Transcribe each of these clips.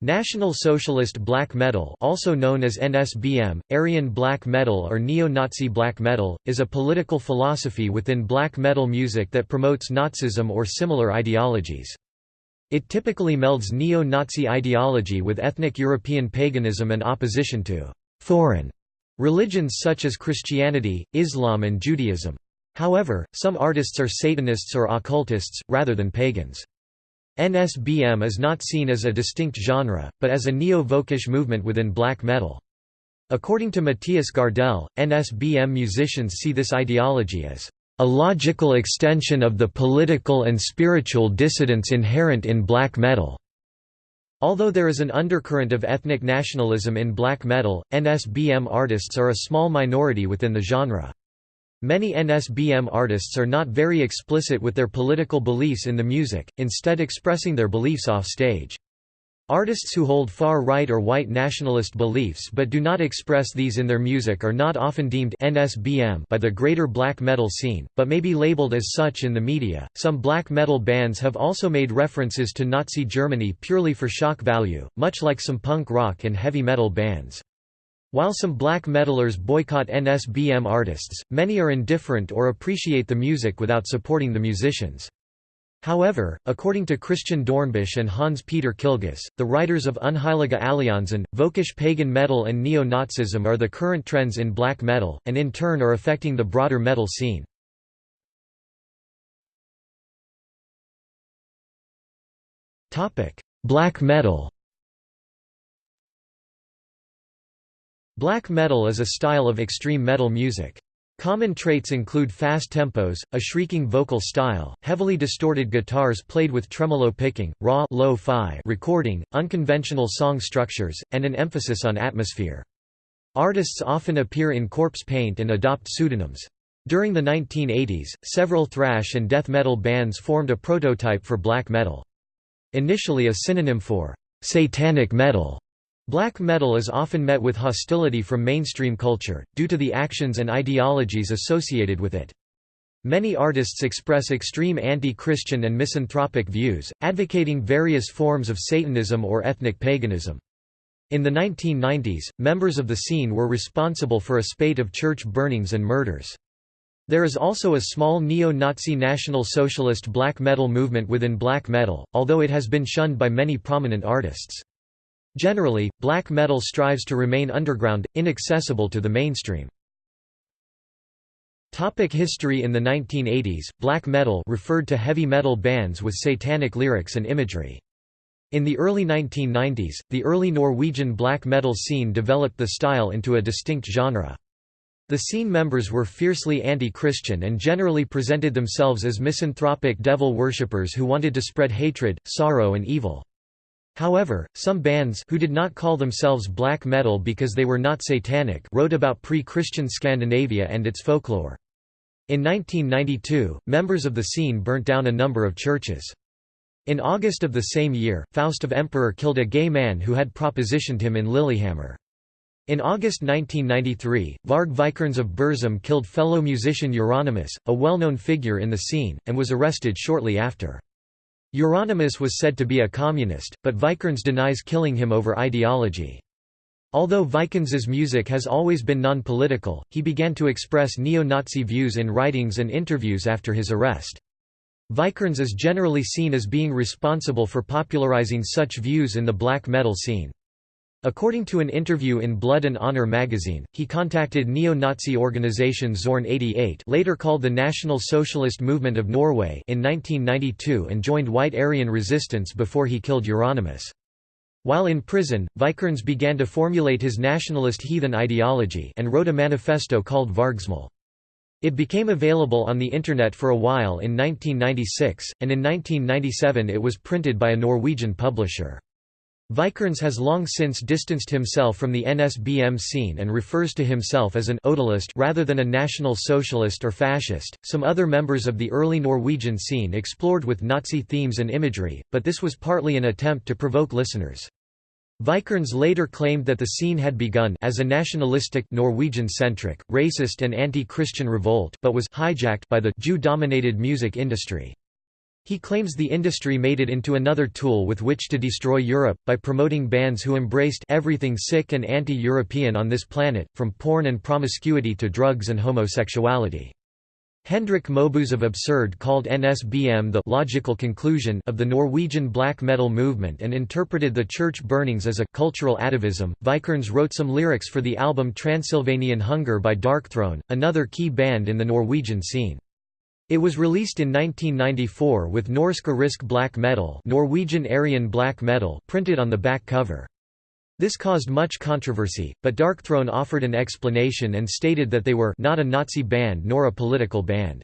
National Socialist Black Metal also known as NSBM, Aryan Black Metal or Neo-Nazi Black Metal, is a political philosophy within black metal music that promotes Nazism or similar ideologies. It typically melds neo-Nazi ideology with ethnic European paganism and opposition to «foreign» religions such as Christianity, Islam and Judaism. However, some artists are Satanists or occultists, rather than pagans. NSBM is not seen as a distinct genre, but as a neo-Völkisch movement within black metal. According to Matthias Gardell, NSBM musicians see this ideology as a logical extension of the political and spiritual dissidence inherent in black metal. Although there is an undercurrent of ethnic nationalism in black metal, NSBM artists are a small minority within the genre. Many NSBM artists are not very explicit with their political beliefs in the music, instead expressing their beliefs off stage. Artists who hold far-right or white nationalist beliefs but do not express these in their music are not often deemed NSBM by the greater black metal scene, but may be labeled as such in the media. Some black metal bands have also made references to Nazi Germany purely for shock value, much like some punk rock and heavy metal bands. While some black metalers boycott NSBM artists, many are indifferent or appreciate the music without supporting the musicians. However, according to Christian Dornbusch and Hans-Peter Killguss, the writers of Unheilige Allianzen, Völkisch pagan metal and neo-Nazism are the current trends in black metal, and in turn are affecting the broader metal scene. Black metal Black metal is a style of extreme metal music. Common traits include fast tempos, a shrieking vocal style, heavily distorted guitars played with tremolo picking, raw lo-fi recording, unconventional song structures, and an emphasis on atmosphere. Artists often appear in corpse paint and adopt pseudonyms. During the 1980s, several thrash and death metal bands formed a prototype for black metal. Initially a synonym for satanic metal, Black metal is often met with hostility from mainstream culture, due to the actions and ideologies associated with it. Many artists express extreme anti-Christian and misanthropic views, advocating various forms of Satanism or ethnic paganism. In the 1990s, members of the scene were responsible for a spate of church burnings and murders. There is also a small neo-Nazi National Socialist black metal movement within black metal, although it has been shunned by many prominent artists. Generally, black metal strives to remain underground, inaccessible to the mainstream. Topic history In the 1980s, black metal referred to heavy metal bands with satanic lyrics and imagery. In the early 1990s, the early Norwegian black metal scene developed the style into a distinct genre. The scene members were fiercely anti-Christian and generally presented themselves as misanthropic devil worshippers who wanted to spread hatred, sorrow and evil. However, some bands who did not call themselves black metal because they were not satanic wrote about pre-Christian Scandinavia and its folklore. In 1992, members of the scene burnt down a number of churches. In August of the same year, Faust of Emperor killed a gay man who had propositioned him in Lillehammer. In August 1993, Varg Vikernes of Burzum killed fellow musician Euronymous, a well-known figure in the scene, and was arrested shortly after. Euronymous was said to be a communist, but Vikernes denies killing him over ideology. Although Vikernes's music has always been non-political, he began to express neo-Nazi views in writings and interviews after his arrest. Vikernes is generally seen as being responsible for popularizing such views in the black metal scene. According to an interview in Blood and Honor magazine, he contacted neo-Nazi organization Zorn 88 later called the National Socialist Movement of Norway in 1992 and joined White Aryan resistance before he killed Euronymous. While in prison, Vikernes began to formulate his nationalist heathen ideology and wrote a manifesto called Vargsmal. It became available on the Internet for a while in 1996, and in 1997 it was printed by a Norwegian publisher. Vikernes has long since distanced himself from the NSBM scene and refers to himself as an odalist rather than a national socialist or fascist. Some other members of the early Norwegian scene explored with Nazi themes and imagery, but this was partly an attempt to provoke listeners. Vikernes later claimed that the scene had begun as a nationalistic Norwegian-centric, racist and anti-Christian revolt but was hijacked by the Jew-dominated music industry. He claims the industry made it into another tool with which to destroy Europe, by promoting bands who embraced everything sick and anti-European on this planet, from porn and promiscuity to drugs and homosexuality. Hendrik Mobus of Absurd called NSBM the logical conclusion of the Norwegian black metal movement and interpreted the church burnings as a cultural atavism. Vikernes wrote some lyrics for the album Transylvanian Hunger by Darkthrone, another key band in the Norwegian scene. It was released in 1994 with Norsk Arisk black metal, Norwegian Aryan black metal printed on the back cover. This caused much controversy, but Darkthrone offered an explanation and stated that they were not a Nazi band nor a political band.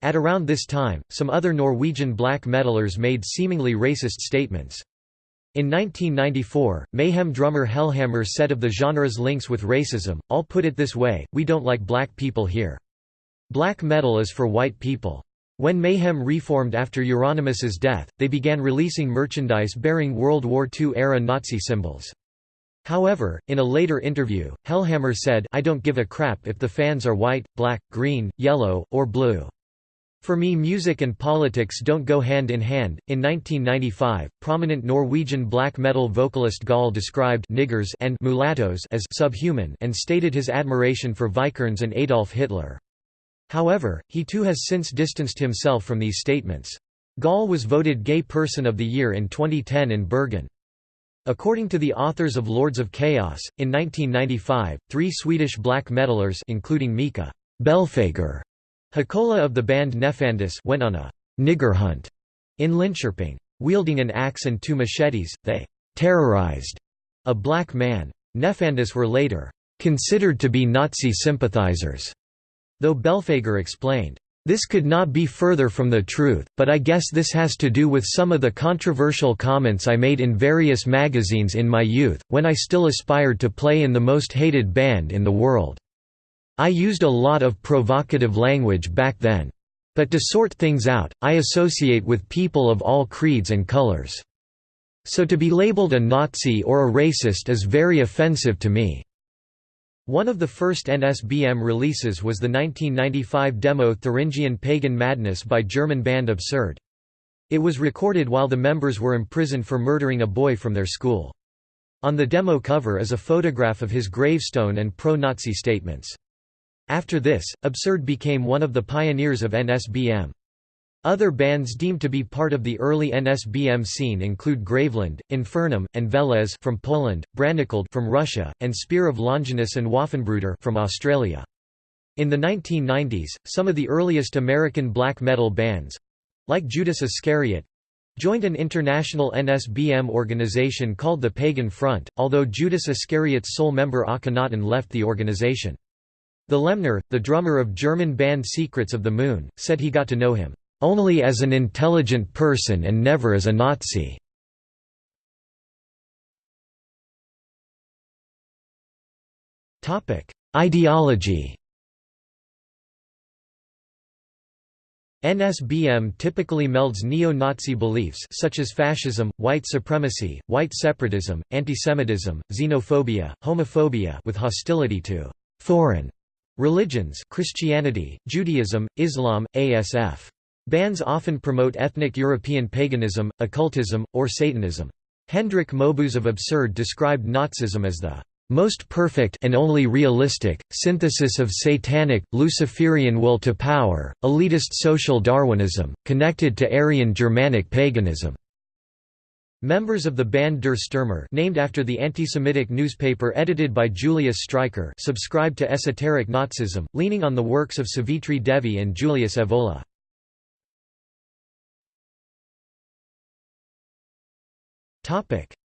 At around this time, some other Norwegian black metalers made seemingly racist statements. In 1994, Mayhem drummer Hellhammer said of the genre's links with racism, I'll put it this way, we don't like black people here. Black metal is for white people. When Mayhem reformed after Euronymous' death, they began releasing merchandise bearing World War II-era Nazi symbols. However, in a later interview, Hellhammer said, I don't give a crap if the fans are white, black, green, yellow, or blue. For me music and politics don't go hand in hand. In 1995, prominent Norwegian black metal vocalist Gaahl described niggers and mulattoes as subhuman and stated his admiration for Vikernes and Adolf Hitler. However, he too has since distanced himself from these statements. Gaahl was voted Gay Person of the Year in 2010 in Bergen. According to the authors of Lords of Chaos, in 1995, three Swedish black metalers including Mika Belfagor, Hakola of the band Nefandus went on a «nigger hunt» in Linköping. Wielding an axe and two machetes, they «terrorized» a black man. Nefandus were later «considered to be Nazi sympathizers» Though Belfagor explained, "...this could not be further from the truth, but I guess this has to do with some of the controversial comments I made in various magazines in my youth, when I still aspired to play in the most hated band in the world. I used a lot of provocative language back then. But to sort things out, I associate with people of all creeds and colors. So to be labeled a Nazi or a racist is very offensive to me. One of the first NSBM releases was the 1995 demo Thuringian Pagan Madness by German band Absurd. It was recorded while the members were imprisoned for murdering a boy from their school. On the demo cover is a photograph of his gravestone and pro-Nazi statements. After this, Absurd became one of the pioneers of NSBM. Other bands deemed to be part of the early NSBM scene include Graveland, Infernum, and Veles from Poland, Branikald from Russia, and Spear of Longinus and Waffenbruder from Australia. In the 1990s, some of the earliest American black metal bands—like Judas Iscariot—joined an international NSBM organization called the Pagan Front, although Judas Iscariot's sole member Akhenaten left the organization. The Lemner, the drummer of German band Secrets of the Moon, said he got to know him only as an intelligent person and never as a Nazi. Ideology NSBM typically melds neo-Nazi beliefs such as fascism, white supremacy, white separatism, antisemitism, xenophobia, homophobia with hostility to «foreign» religions Christianity, Judaism, Islam, ASF. Bands often promote ethnic European paganism, occultism, or Satanism. Hendrik Mobus of Absurd described Nazism as the most perfect and only realistic, synthesis of satanic, Luciferian will to power, elitist social Darwinism, connected to Aryan Germanic paganism." Members of the band Der Stürmer named after the anti-Semitic newspaper edited by Julius Streicher subscribed to esoteric Nazism, leaning on the works of Savitri Devi and Julius Evola.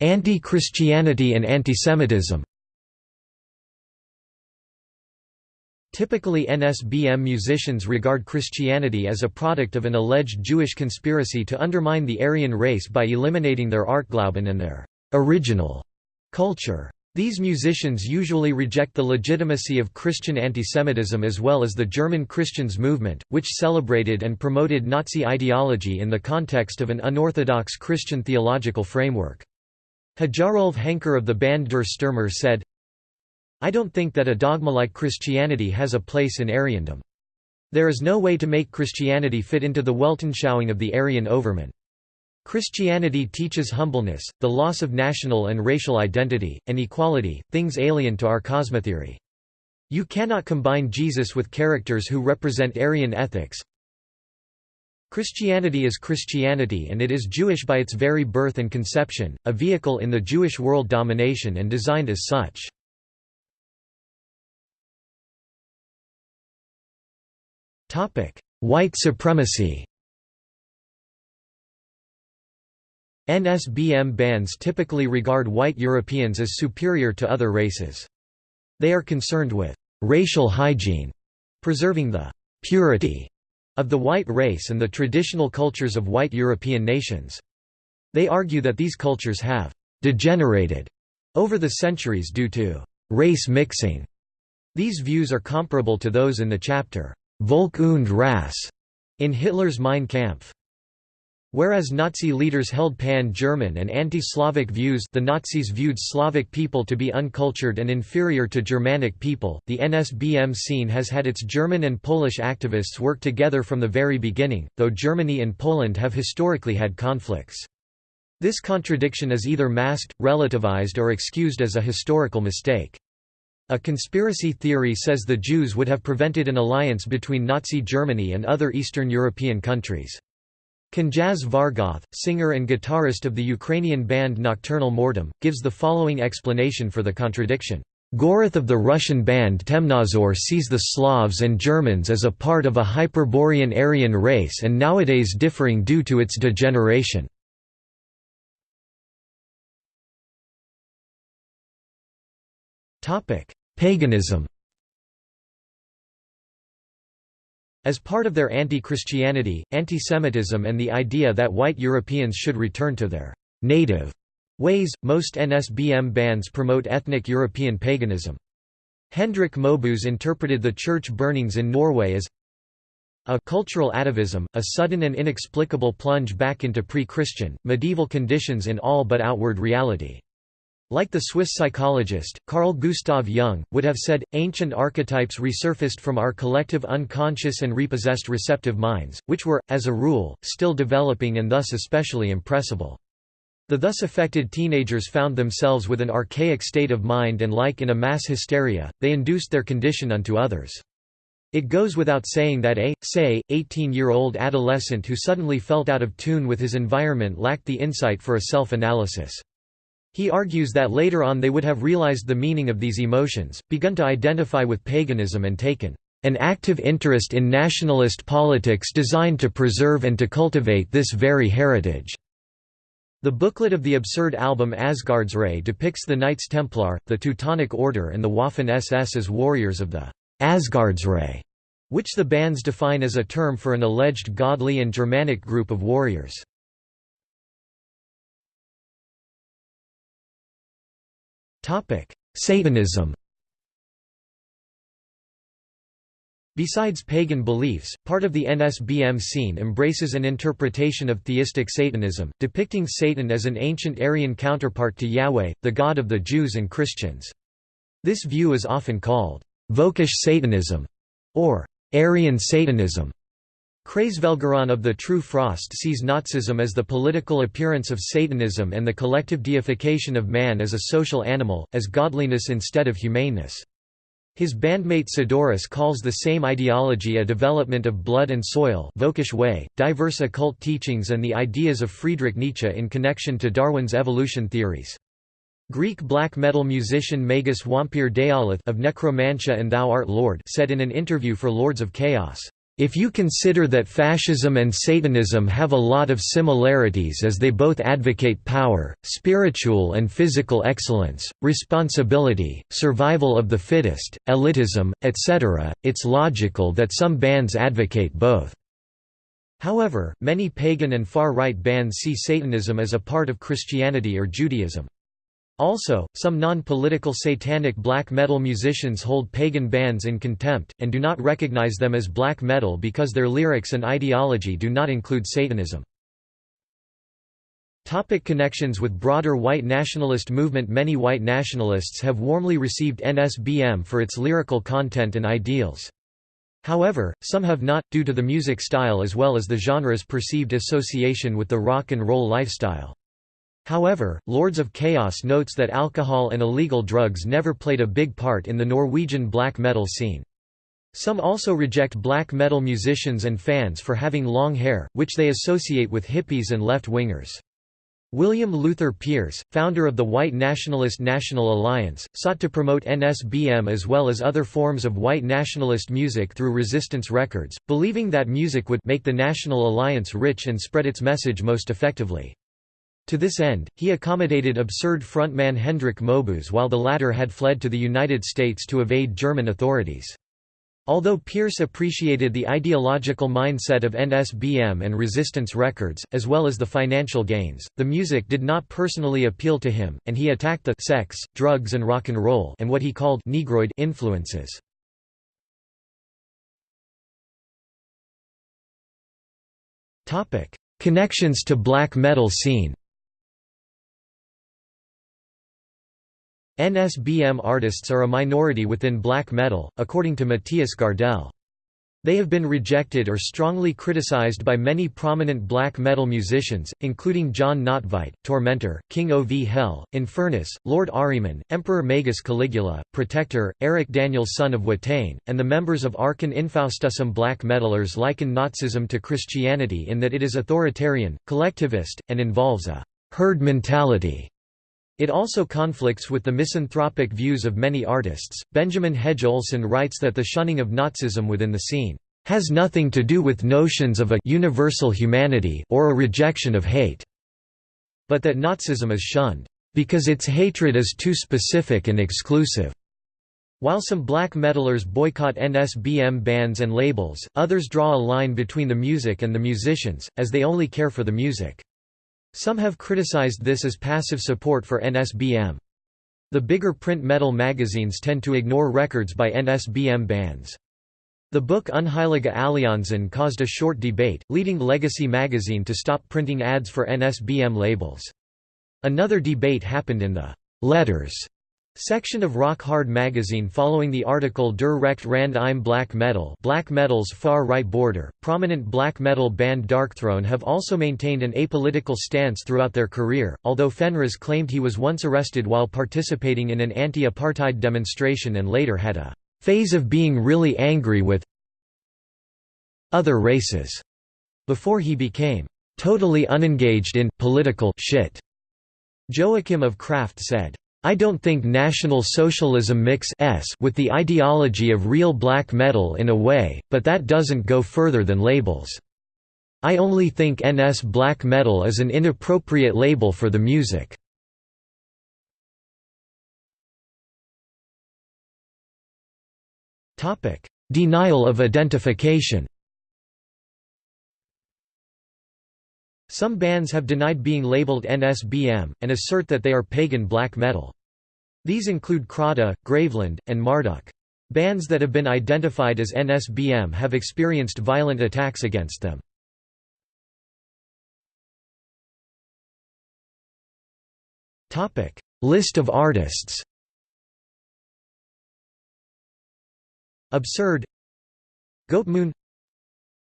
Anti-Christianity and antisemitism Typically NSBM musicians regard Christianity as a product of an alleged Jewish conspiracy to undermine the Aryan race by eliminating their Artglauben and their original culture. These musicians usually reject the legitimacy of Christian antisemitism as well as the German Christians movement, which celebrated and promoted Nazi ideology in the context of an unorthodox Christian theological framework. Hajarolf Henker of the band Der Stürmer said, I don't think that a dogma like Christianity has a place in Aryandom. There is no way to make Christianity fit into the Weltanschauung of the Aryan overman. Christianity teaches humbleness, the loss of national and racial identity, and equality, things alien to our cosmotheory. You cannot combine Jesus with characters who represent Aryan ethics. Christianity is Christianity and it is Jewish by its very birth and conception, a vehicle in the Jewish world domination and designed as such. White supremacy NSBM bands typically regard white Europeans as superior to other races. They are concerned with racial hygiene, preserving the purity of the white race and the traditional cultures of white European nations. They argue that these cultures have degenerated over the centuries due to race mixing. These views are comparable to those in the chapter Volk und Rasse in Hitler's Mein Kampf. Whereas Nazi leaders held pan-German and anti-Slavic views the Nazis viewed Slavic people to be uncultured and inferior to Germanic people, the NSBM scene has had its German and Polish activists work together from the very beginning, though Germany and Poland have historically had conflicts. This contradiction is either masked, relativized or excused as a historical mistake. A conspiracy theory says the Jews would have prevented an alliance between Nazi Germany and other Eastern European countries. Knjaz Varggoth, singer and guitarist of the Ukrainian band Nokturnal Mortum, gives the following explanation for the contradiction. Goroth of the Russian band Temnozor sees the Slavs and Germans as a part of a Hyperborean Aryan race and nowadays differing due to its degeneration. Paganism As part of their anti-Christianity, anti-Semitism, and the idea that white Europeans should return to their «native» ways, most NSBM bands promote ethnic European paganism. Hendrik Mobus interpreted the church burnings in Norway as a cultural atavism, a sudden and inexplicable plunge back into pre-Christian, medieval conditions in all but outward reality. Like the Swiss psychologist, Carl Gustav Jung, would have said, ancient archetypes resurfaced from our collective unconscious and repossessed receptive minds, which were, as a rule, still developing and thus especially impressible. The thus affected teenagers found themselves with an archaic state of mind and like in a mass hysteria, they induced their condition unto others. It goes without saying that a, say, 18-year-old adolescent who suddenly felt out of tune with his environment lacked the insight for a self-analysis. He argues that later on they would have realized the meaning of these emotions, begun to identify with paganism and taken an active interest in nationalist politics designed to preserve and to cultivate this very heritage." The booklet of the absurd album Asgardsrei depicts the Knights Templar, the Teutonic Order and the Waffen-SS as warriors of the Asgardsrei, which the bands define as a term for an alleged godly and Germanic group of warriors. Satanism Besides pagan beliefs, part of the NSBM scene embraces an interpretation of theistic Satanism, depicting Satan as an ancient Aryan counterpart to Yahweh, the god of the Jews and Christians. This view is often called Völkisch Satanism or Aryan Satanism. Kreisvelgeron of the True Frost sees Nazism as the political appearance of Satanism and the collective deification of man as a social animal, as godliness instead of humaneness. His bandmate Sidoris calls the same ideology a development of blood and soil way, diverse occult teachings and the ideas of Friedrich Nietzsche in connection to Darwin's evolution theories. Greek black metal musician Magus Wampir Daolith of Necromantia and Thou Art Lord said in an interview for Lords of Chaos, if you consider that fascism and Satanism have a lot of similarities as they both advocate power, spiritual and physical excellence, responsibility, survival of the fittest, elitism, etc., it's logical that some bands advocate both. However, many pagan and far-right bands see Satanism as a part of Christianity or Judaism. Also, some non-political satanic black metal musicians hold pagan bands in contempt, and do not recognize them as black metal because their lyrics and ideology do not include Satanism. Topic connections with broader white nationalist movement Many white nationalists have warmly received NSBM for its lyrical content and ideals. However, some have not, due to the music style as well as the genre's perceived association with the rock and roll lifestyle. However, Lords of Chaos notes that alcohol and illegal drugs never played a big part in the Norwegian black metal scene. Some also reject black metal musicians and fans for having long hair, which they associate with hippies and left-wingers. William Luther Pierce, founder of the white nationalist National Alliance, sought to promote NSBM as well as other forms of white nationalist music through Resistance Records, believing that music would make the National Alliance rich and spread its message most effectively. To this end, he accommodated absurd frontman Hendrik Mobus while the latter had fled to the United States to evade German authorities. Although Pierce appreciated the ideological mindset of NSBM and Resistance Records, as well as the financial gains, the music did not personally appeal to him, and he attacked the sex, drugs and rock and roll and what he called negroid influences. Connections to black metal scene NSBM artists are a minority within black metal, according to Matthias Gardell. They have been rejected or strongly criticized by many prominent black metal musicians, including Jon Nödtveidt, Tormentor, King Ov Hell, Infernus, Lord Ahriman, Emperor Magus Caligula, Protector, Erik Danielsson of Watain, and the members of Archon Infaustusum black metalers liken Nazism to Christianity in that it is authoritarian, collectivist, and involves a «herd mentality» It also conflicts with the misanthropic views of many artists. Benjamin Hedge Olson writes that the shunning of Nazism within the scene has nothing to do with notions of a universal humanity or a rejection of hate, but that Nazism is shunned because its hatred is too specific and exclusive. While some black metalers boycott NSBM bands and labels, others draw a line between the music and the musicians, as they only care for the music. Some have criticized this as passive support for NSBM. The bigger print metal magazines tend to ignore records by NSBM bands. The book Unheilige Allianzen caused a short debate, leading Legacy magazine to stop printing ads for NSBM labels. Another debate happened in the «letters» Section of Rock Hard magazine following the article Der Recht Rand im Black Metal Black Metal's far-right border. Prominent black metal band Darkthrone have also maintained an apolitical stance throughout their career, although Fenriz claimed he was once arrested while participating in an anti-apartheid demonstration and later had a phase of being really angry with other races before he became totally unengaged in political shit. Joachim of Craft said, I don't think National Socialism mix s with the ideology of real black metal in a way, but that doesn't go further than labels. I only think NS black metal is an inappropriate label for the music. Denial of identification Some bands have denied being labeled NSBM, and assert that they are pagan black metal. These include Kraata, Graveland, and Marduk. Bands that have been identified as NSBM have experienced violent attacks against them. List of artists Absurd Goatmoon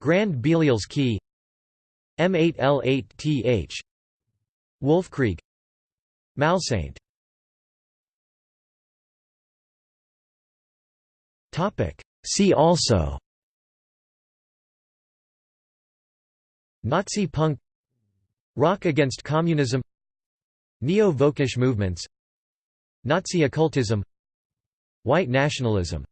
Grand Belial's Key M8L8TH Wolf Creek, Malsaint. See also. Nazi punk. Rock against communism. Neo-Völkisch movements. Nazi occultism. White nationalism